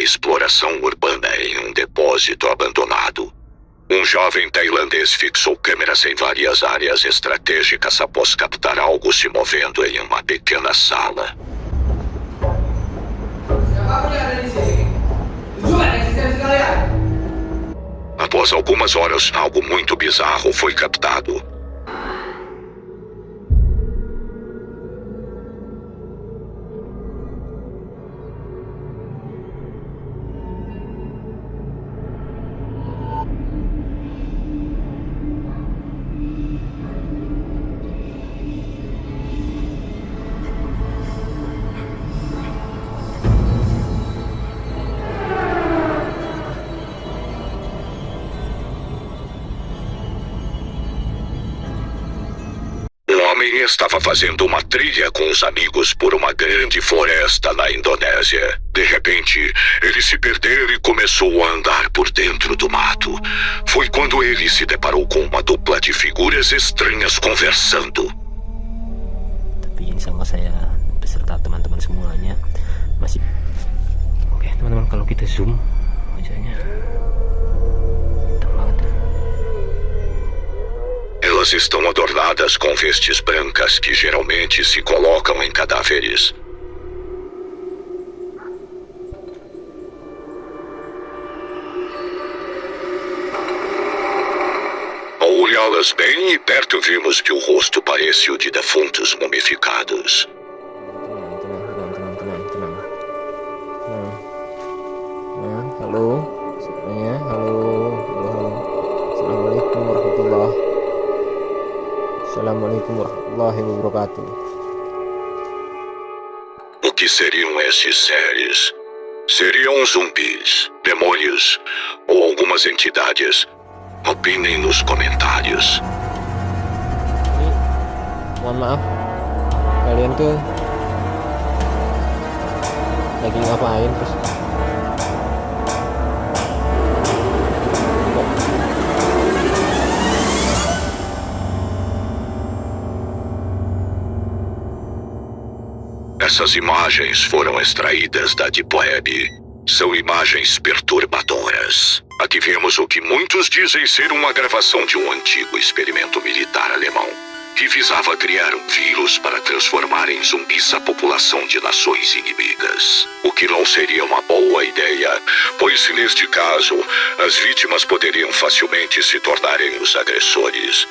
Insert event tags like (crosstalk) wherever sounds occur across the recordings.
exploração urbana em um depósito abandonado. Um jovem tailandês fixou câmeras em várias áreas estratégicas após captar algo se movendo em uma pequena sala. Após algumas horas, algo muito bizarro foi captado. Homem estava fazendo uma trilha com os amigos por uma grande floresta na Indonésia. De repente, ele se perdeu e começou a andar por dentro do mato. Foi quando ele se deparou com uma dupla de figuras estranhas conversando. Tapi sama saya beserta teman-teman semuanya masih Oke, teman-teman kalau kita zoom wajahnya Elas estão adornadas com vestes brancas que geralmente se colocam em cadáveres. Ao olhá-las bem e perto, vimos que o rosto parece o de defuntos mumificados. Assalamualaikum warahmatullahi wabarakatuh. O que seriam esses seres? Seriam zumbis, demônios ou algumas entidades? Opinem nos comentários. Mohon maaf, kalian tuh lagi ngapain terus Essas imagens foram extraídas da Deep Web. São imagens perturbadoras. Aqui vemos o que muitos dizem ser uma gravação de um antigo experimento militar alemão, que visava criar um vírus para transformar em zumbis a população de nações inimigas. O que não seria uma boa ideia, pois neste caso, as vítimas poderiam facilmente se tornarem os agressores.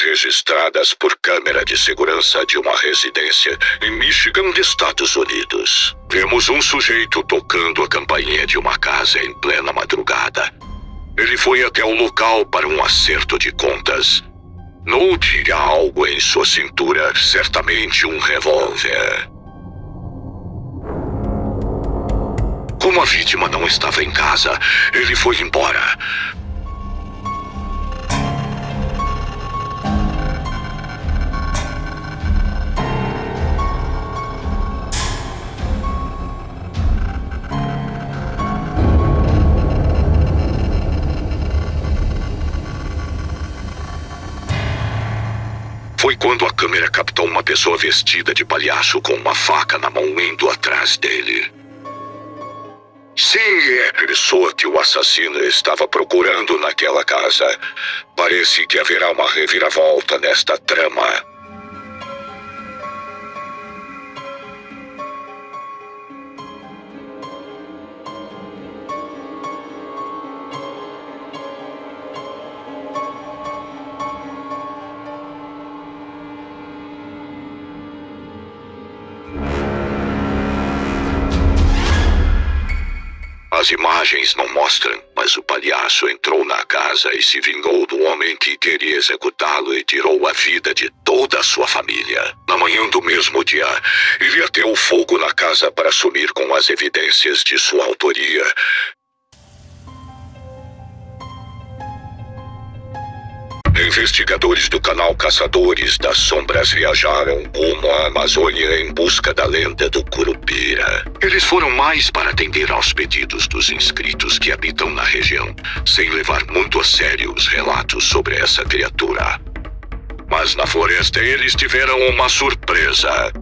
Registradas por câmera de segurança de uma residência em Michigan, Estados Unidos. Vemos um sujeito tocando a campainha de uma casa em plena madrugada. Ele foi até o local para um acerto de contas. Note há algo em sua cintura, certamente um revólver. Como a vítima não estava em casa, ele foi embora. Quando a câmera captou uma pessoa vestida de palhaço com uma faca na mão indo atrás dele. Sim, é a pessoa que o assassino estava procurando naquela casa. Parece que haverá uma reviravolta nesta trama. As imagens não mostram, mas o palhaço entrou na casa e se vingou do homem que queria executá-lo e tirou a vida de toda a sua família. Na manhã do mesmo dia, ele ateu fogo na casa para sumir com as evidências de sua autoria. Investigadores do canal Caçadores das Sombras viajaram rumo à Amazônia em busca da lenda do Curupira. Eles foram mais para atender aos pedidos dos inscritos que habitam na região, sem levar muito a sério os relatos sobre essa criatura. Mas na floresta eles tiveram uma surpresa.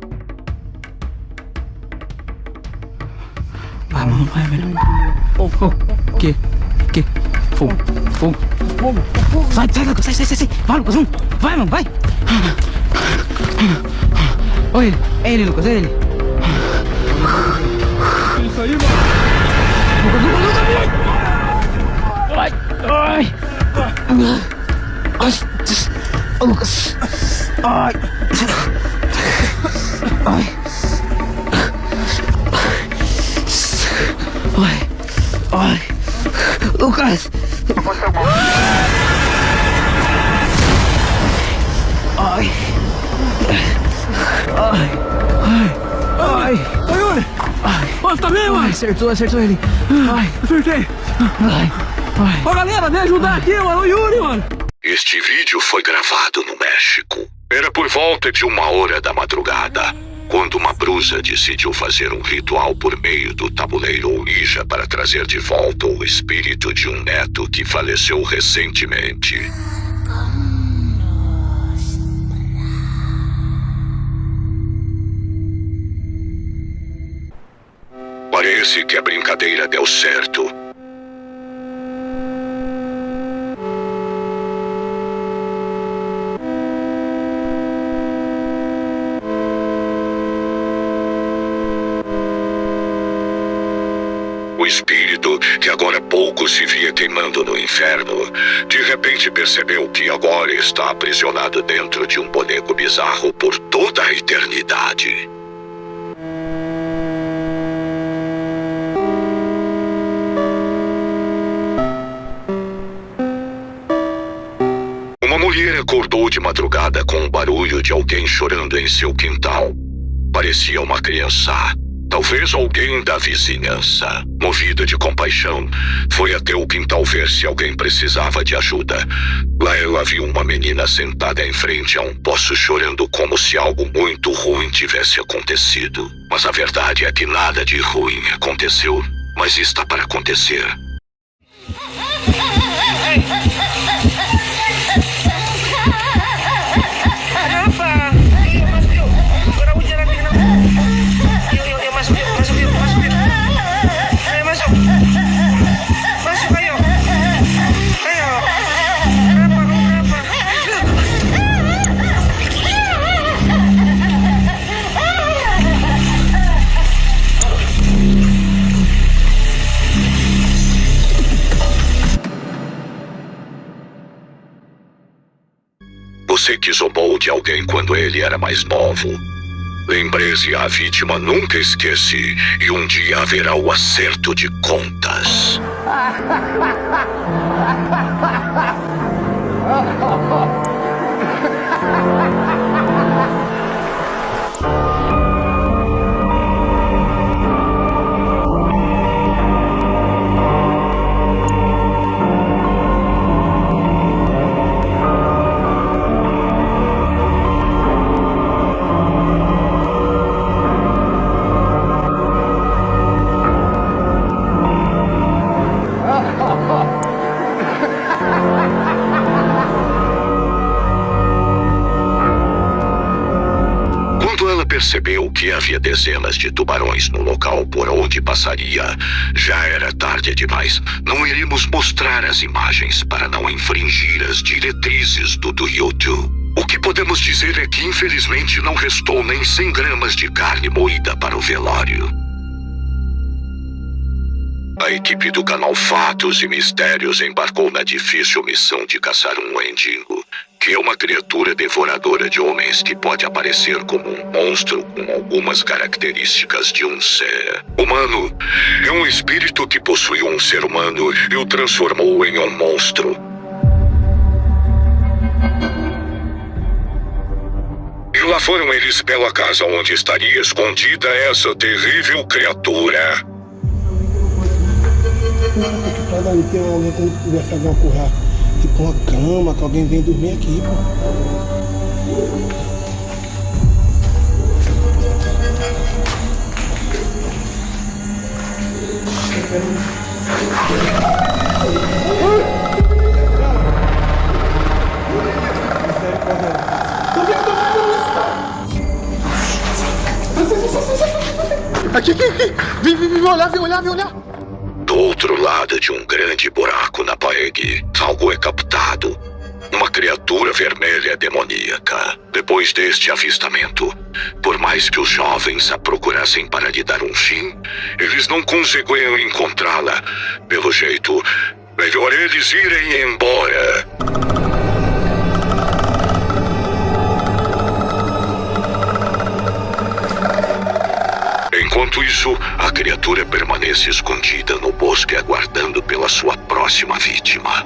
Vamos, vai, velho. Oh, oh, que? Que? Fogo, fogo. Fogo, fogo. Sai, sai, Lucas, sai, sai, sai, sai. Vai, Lucas, vamos. Vai, mano, vai. Olha ele, é ele, Lucas, é ele. Isso aí, mano. Lucas, Lucas, Lucas, Ai, ai. Ai, Lucas. Ai. Ai. Ai. Ai. Lucas. Ai. Ai. Ai. Ai. Oi, Yuri! Ai. Ô, tá bem, Ai, mano? acertou, acertou ele. Ai. Acertei! Ai. Ai. Ô, galera, vem ajudar aqui, mano! O Yuri, mano! Este vídeo foi gravado no México. Era por volta de uma hora da madrugada, quando uma brusa decidiu fazer um ritual por meio do tabuleiro Ouija para trazer de volta o espírito de um neto que faleceu recentemente. Parece que a brincadeira deu certo. Que agora pouco se via queimando no inferno, de repente percebeu que agora está aprisionado dentro de um boneco bizarro por toda a eternidade. Uma mulher acordou de madrugada com o barulho de alguém chorando em seu quintal. Parecia uma criança. Talvez alguém da vizinhança. Movida de compaixão, foi até o quintal ver se alguém precisava de ajuda. Lá ela viu uma menina sentada em frente a um poço chorando como se algo muito ruim tivesse acontecido. Mas a verdade é que nada de ruim aconteceu, mas está para acontecer. Você que zombou de alguém quando ele era mais novo. Lembre-se, a vítima nunca esquece e um dia haverá o acerto de contas. (laughs) percebeu que havia dezenas de tubarões no local por onde passaria, já era tarde demais. Não iremos mostrar as imagens para não infringir as diretrizes do, YouTube. O que podemos dizer é que infelizmente não restou nem 100 gramas de carne moída para o velório. A equipe do canal Fatos e Mistérios embarcou na difícil missão de caçar um Wendigo, que é uma criatura devoradora de homens que pode aparecer como um monstro com algumas características de um ser humano. É um espírito que possuiu um ser humano e o transformou em um monstro. E lá foram eles pela casa onde estaria escondida essa terrível criatura. Cada tem alguém conversar com a tipo uma cama que alguém vem dormir aqui, pô. Aqui, aqui, aqui. Vem, vem, vem olhar, vem olhar, vem olhar. Outro lado de um grande buraco na parede, algo é captado. Uma criatura vermelha demoníaca. Depois deste avistamento, por mais que os jovens a procurassem para lhe dar um fim, eles não conseguiam encontrá-la. Pelo jeito, melhor eles irem embora. Enquanto isso, a criatura permanece escondida no bosque aguardando pela sua próxima vítima.